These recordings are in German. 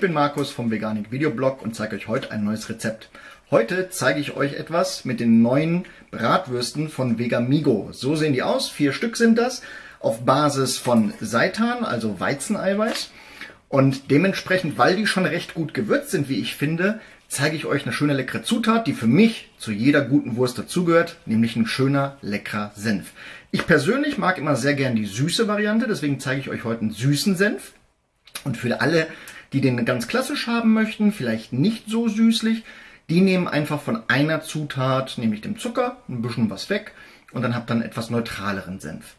bin Markus vom Veganik Videoblog und zeige euch heute ein neues Rezept. Heute zeige ich euch etwas mit den neuen Bratwürsten von Vegamigo. So sehen die aus, vier Stück sind das, auf Basis von Seitan, also Weizeneiweiß. Und dementsprechend, weil die schon recht gut gewürzt sind, wie ich finde, zeige ich euch eine schöne leckere Zutat, die für mich zu jeder guten Wurst dazugehört, nämlich ein schöner leckerer Senf. Ich persönlich mag immer sehr gern die süße Variante, deswegen zeige ich euch heute einen süßen Senf. Und für alle, die den ganz klassisch haben möchten, vielleicht nicht so süßlich, die nehmen einfach von einer Zutat, nämlich dem Zucker, ein bisschen was weg und dann habt ihr einen etwas neutraleren Senf.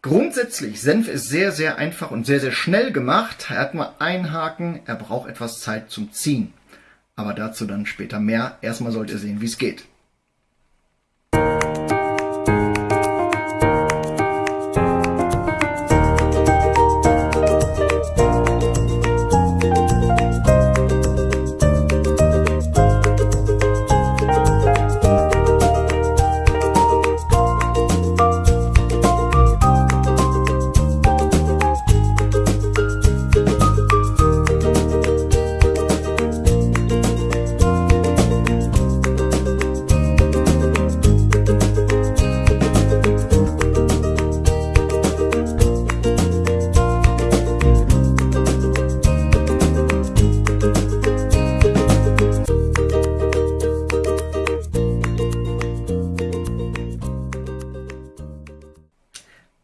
Grundsätzlich, Senf ist sehr, sehr einfach und sehr, sehr schnell gemacht. Er hat nur einen Haken, er braucht etwas Zeit zum Ziehen. Aber dazu dann später mehr. Erstmal sollt ihr sehen, wie es geht.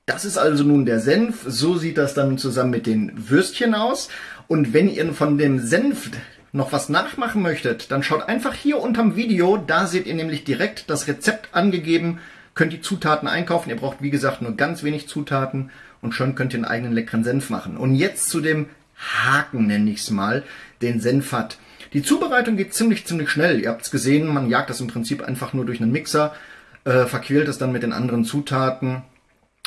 Das ist also nun der Senf. So sieht das dann zusammen mit den Würstchen aus. Und wenn ihr von dem Senf noch was nachmachen möchtet, dann schaut einfach hier unterm Video. Da seht ihr nämlich direkt das Rezept angegeben. Könnt die Zutaten einkaufen. Ihr braucht, wie gesagt, nur ganz wenig Zutaten. Und schon könnt ihr einen eigenen leckeren Senf machen. Und jetzt zu dem Haken, nenne ich es mal, den Senf hat. Die Zubereitung geht ziemlich, ziemlich schnell. Ihr habt es gesehen, man jagt das im Prinzip einfach nur durch einen Mixer, äh, verquält es dann mit den anderen Zutaten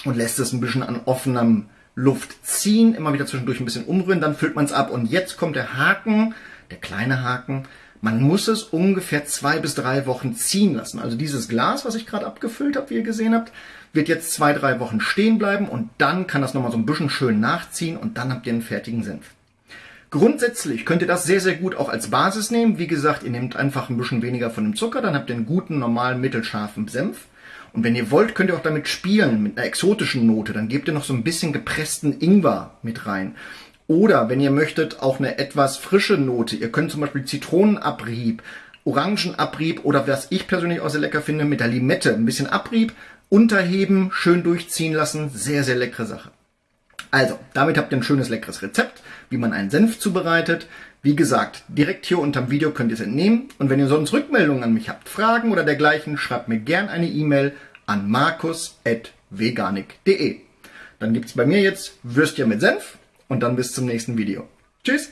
und lässt es ein bisschen an offenem Luft ziehen, immer wieder zwischendurch ein bisschen umrühren, dann füllt man es ab. Und jetzt kommt der Haken, der kleine Haken. Man muss es ungefähr zwei bis drei Wochen ziehen lassen. Also dieses Glas, was ich gerade abgefüllt habe, wie ihr gesehen habt, wird jetzt zwei, drei Wochen stehen bleiben und dann kann das nochmal so ein bisschen schön nachziehen und dann habt ihr einen fertigen Senf. Grundsätzlich könnt ihr das sehr, sehr gut auch als Basis nehmen. Wie gesagt, ihr nehmt einfach ein bisschen weniger von dem Zucker, dann habt ihr einen guten, normalen, mittelscharfen Senf. Und wenn ihr wollt, könnt ihr auch damit spielen, mit einer exotischen Note. Dann gebt ihr noch so ein bisschen gepressten Ingwer mit rein. Oder wenn ihr möchtet, auch eine etwas frische Note. Ihr könnt zum Beispiel Zitronenabrieb, Orangenabrieb oder was ich persönlich auch sehr lecker finde, mit der Limette. Ein bisschen Abrieb, unterheben, schön durchziehen lassen. Sehr, sehr leckere Sache. Also, damit habt ihr ein schönes, leckeres Rezept, wie man einen Senf zubereitet. Wie gesagt, direkt hier unter dem Video könnt ihr es entnehmen. Und wenn ihr sonst Rückmeldungen an mich habt, Fragen oder dergleichen, schreibt mir gern eine E-Mail an markus.veganik.de. Dann gibt es bei mir jetzt Würstchen mit Senf und dann bis zum nächsten Video. Tschüss!